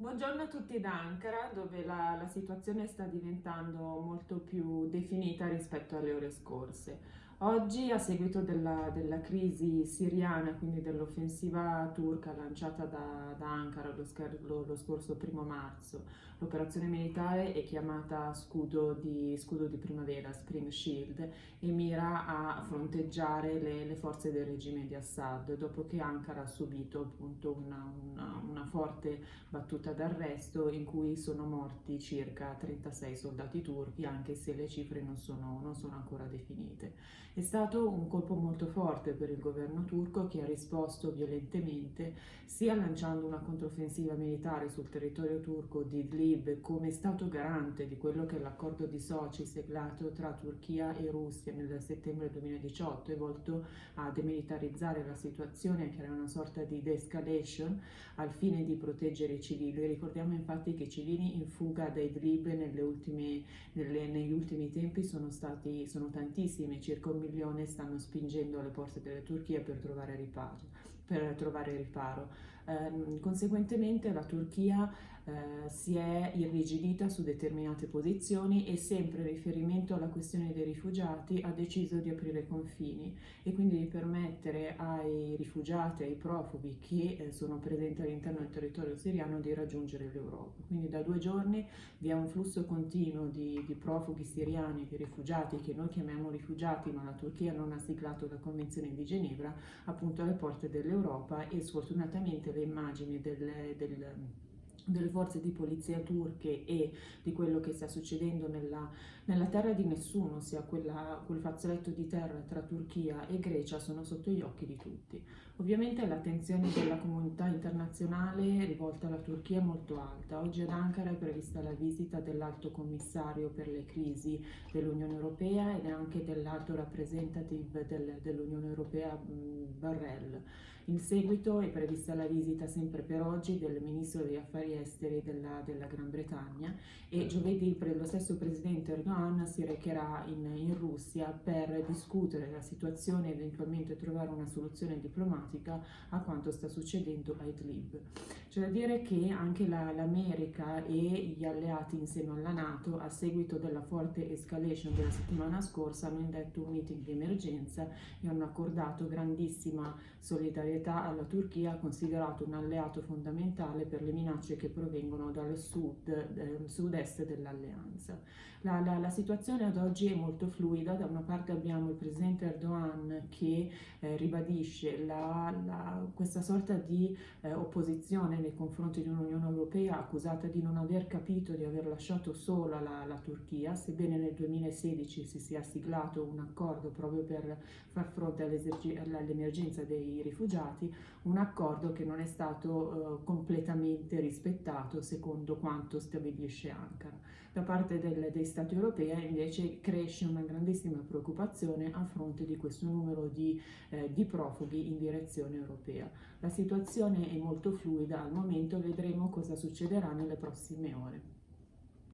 Buongiorno a tutti da Ankara, dove la, la, situazione sta diventando molto più definita rispetto alle ore scorse. Oggi, a seguito della, della crisi siriana, quindi dell'offensiva turca lanciata da, da Ankara lo, lo, lo, scorso primo marzo, l'operazione militare è chiamata scudo di, scudo di primavera, Spring Shield, e mira a fronteggiare le, le forze del regime di Assad, dopo che Ankara ha subito appunto una, una, una forte battuta d'arresto in cui sono morti circa 36 soldati turchi, anche se le cifre non sono, non sono ancora definite. È stato un colpo molto forte per il governo turco che ha risposto violentemente sia lanciando una controffensiva militare sul territorio turco di Idlib come stato garante di quello che è l'accordo di Sochi siglato tra Turchia e Russia nel settembre 2018 è volto a demilitarizzare la situazione e a creare una sorta di de-escalation al fine di proteggere i civili. Ricordiamo infatti che i civili in fuga da Idlib ultime, nelle, negli ultimi tempi sono stati sono tantissimi, circa un milione stanno spingendo alle porte della Turchia per trovare riparo. Per trovare riparo. Eh, conseguentemente la Turchia eh, si è irrigidita su determinate posizioni e sempre in riferimento alla questione dei rifugiati ha deciso di aprire i confini e quindi di permettere ai rifugiati, ai profughi che eh, sono presenti all'interno del territorio siriano di raggiungere l'Europa. Quindi da due giorni vi è un flusso continuo di, di profughi siriani, di rifugiati che noi chiamiamo rifugiati ma la Turchia non ha siglato la Convenzione di Ginevra appunto alle porte dell'Europa e sfortunatamente le immagini del, del delle forze di polizia turche e di quello che sta succedendo nella, nella terra di nessuno, ossia quella, quel fazzoletto di terra tra Turchia e Grecia, sono sotto gli occhi di tutti. Ovviamente l'attenzione della comunità internazionale rivolta alla Turchia è molto alta. Oggi ad Ankara è prevista la visita dell'alto commissario per le crisi dell'Unione Europea anche dell'alto rappresentative del, dell'Unione Europea Barrel. In seguito è prevista la visita sempre per oggi del ministro degli affari esteri della, della Gran Bretagna e giovedì lo stesso presidente Erdogan si recherà in, in Russia per discutere la situazione e eventualmente trovare una soluzione diplomatica a quanto sta succedendo a Idlib. C'è da dire che anche l'America e gli alleati insieme alla Nato a seguito della forte escalation della settimana scorsa hanno indetto un meeting di emergenza e hanno accordato grandissima solidarietà alla Turchia considerato un alleato fondamentale per le minacce che provengono dal sud, eh, sud-est dell'alleanza. La, la, la, situazione ad oggi è molto fluida, da una parte abbiamo il presidente Erdogan che eh, ribadisce la, questa sorta di eh, opposizione nei confronti di un'Unione Europea accusata di non aver capito di aver lasciato sola la, la Turchia, sebbene nel 2016 si sia siglato un accordo proprio per far fronte all'emergenza dei rifugiati, un accordo che non è stato eh, completamente rispettato secondo quanto stabilisce Ankara. Da parte del, dei Stati europei invece cresce una grandissima preoccupazione a fronte di questo numero di, eh, di profughi in direzione europea. La situazione è molto fluida al momento, vedremo cosa succederà nelle prossime ore.